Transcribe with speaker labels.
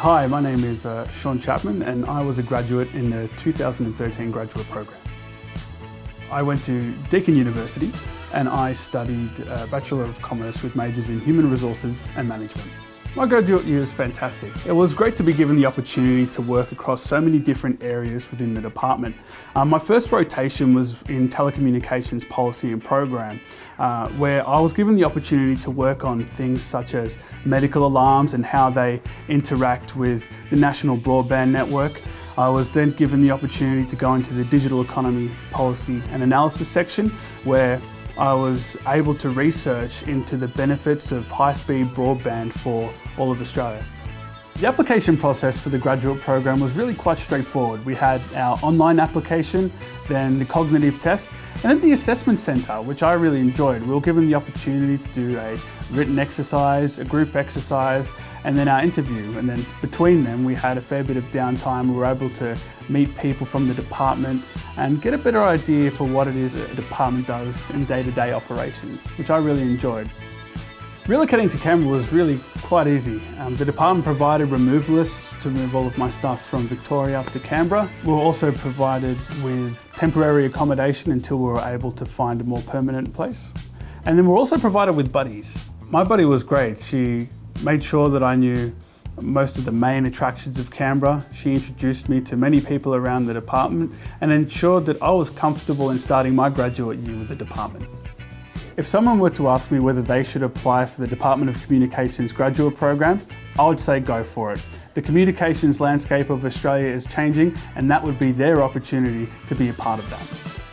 Speaker 1: Hi, my name is uh, Sean Chapman and I was a graduate in the 2013 graduate program. I went to Deakin University and I studied uh, Bachelor of Commerce with majors in Human Resources and Management. My graduate year was fantastic. It was great to be given the opportunity to work across so many different areas within the department. Um, my first rotation was in telecommunications policy and program, uh, where I was given the opportunity to work on things such as medical alarms and how they interact with the national broadband network. I was then given the opportunity to go into the digital economy policy and analysis section where I was able to research into the benefits of high-speed broadband for all of Australia. The application process for the graduate program was really quite straightforward. We had our online application, then the cognitive test, and then the assessment centre, which I really enjoyed. We were given the opportunity to do a written exercise, a group exercise, and then our interview. And then between them, we had a fair bit of downtime. We were able to meet people from the department and get a better idea for what it is a department does in day-to-day -day operations, which I really enjoyed. Relocating to Canberra was really quite easy. Um, the department provided removalists to move all of my stuff from Victoria up to Canberra. We were also provided with temporary accommodation until we were able to find a more permanent place. And then we we're also provided with buddies. My buddy was great. She made sure that I knew most of the main attractions of Canberra. She introduced me to many people around the department and ensured that I was comfortable in starting my graduate year with the department. If someone were to ask me whether they should apply for the Department of Communications graduate program, I would say go for it. The communications landscape of Australia is changing and that would be their opportunity to be a part of that.